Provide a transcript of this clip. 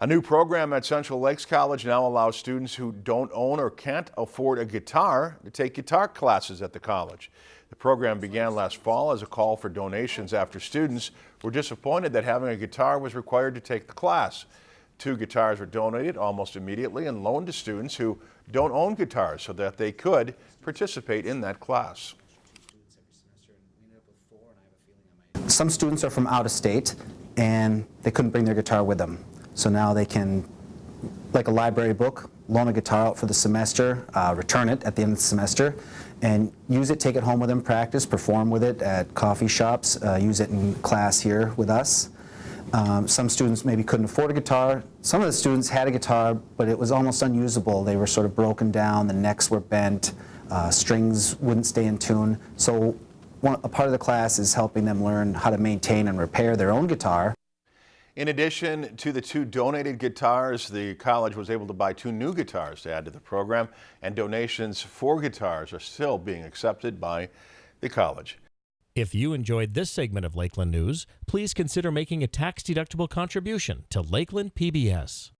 A new program at Central Lakes College now allows students who don't own or can't afford a guitar to take guitar classes at the college. The program began last fall as a call for donations after students were disappointed that having a guitar was required to take the class. Two guitars were donated almost immediately and loaned to students who don't own guitars so that they could participate in that class. Some students are from out of state and they couldn't bring their guitar with them. So now they can, like a library book, loan a guitar out for the semester, uh, return it at the end of the semester, and use it, take it home with them, practice, perform with it at coffee shops, uh, use it in class here with us. Um, some students maybe couldn't afford a guitar. Some of the students had a guitar, but it was almost unusable. They were sort of broken down, the necks were bent, uh, strings wouldn't stay in tune. So one, a part of the class is helping them learn how to maintain and repair their own guitar. In addition to the two donated guitars, the college was able to buy two new guitars to add to the program, and donations for guitars are still being accepted by the college. If you enjoyed this segment of Lakeland News, please consider making a tax-deductible contribution to Lakeland PBS.